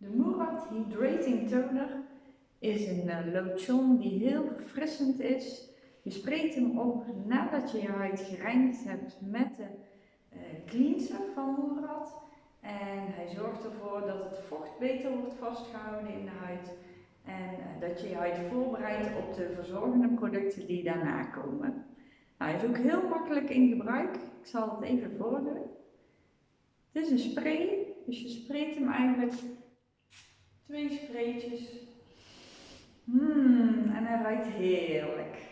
De Murad Hydrating Toner is een uh, lotion die heel verfrissend is. Je spreekt hem op nadat je je huid gereinigd hebt met de uh, cleanser van Murad. En hij zorgt ervoor dat het vocht beter wordt vastgehouden in de huid. En uh, dat je je huid voorbereidt op de verzorgende producten die daarna komen. Nou, hij is ook heel makkelijk in gebruik. Ik zal het even voordoen. Het is een spray, dus je spreekt hem eigenlijk twee spreetjes. Mmm, en hij ruikt heerlijk.